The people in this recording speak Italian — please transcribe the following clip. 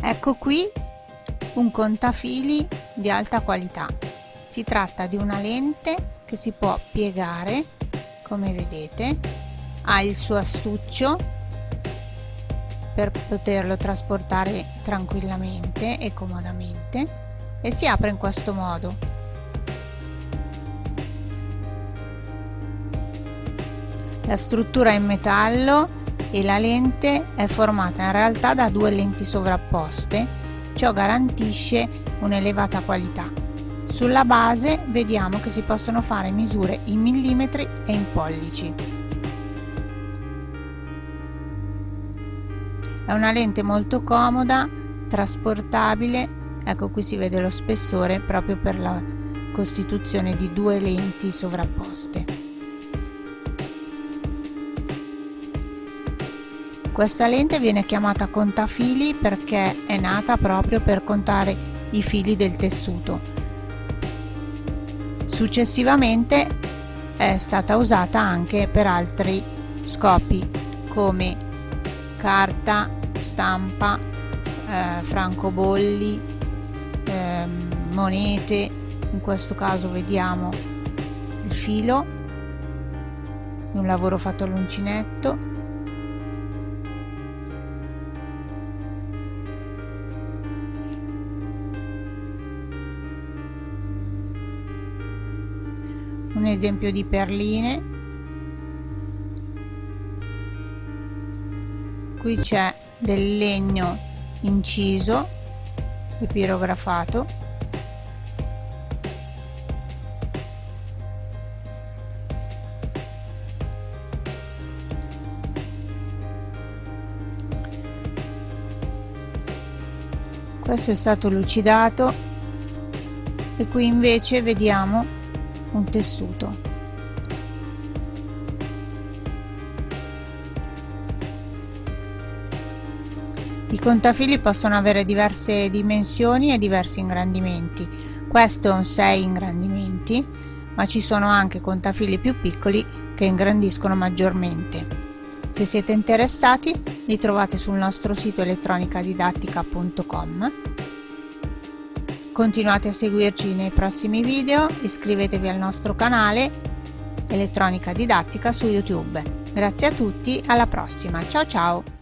Ecco qui un contafili di alta qualità. Si tratta di una lente che si può piegare, come vedete, ha il suo astuccio per poterlo trasportare tranquillamente e comodamente e si apre in questo modo. La struttura è in metallo e la lente è formata in realtà da due lenti sovrapposte, ciò garantisce un'elevata qualità. Sulla base vediamo che si possono fare misure in millimetri e in pollici. È una lente molto comoda, trasportabile, ecco qui si vede lo spessore proprio per la costituzione di due lenti sovrapposte. Questa lente viene chiamata contafili perché è nata proprio per contare i fili del tessuto. Successivamente è stata usata anche per altri scopi come carta, stampa, eh, francobolli, eh, monete, in questo caso vediamo il filo un lavoro fatto all'uncinetto un esempio di perline. Qui c'è del legno inciso e pirografato questo è stato lucidato e qui invece vediamo un tessuto. I contafili possono avere diverse dimensioni e diversi ingrandimenti. Questo è un 6 ingrandimenti, ma ci sono anche contafili più piccoli che ingrandiscono maggiormente. Se siete interessati li trovate sul nostro sito elettronicadidattica.com Continuate a seguirci nei prossimi video, iscrivetevi al nostro canale Elettronica Didattica su YouTube. Grazie a tutti, alla prossima, ciao ciao!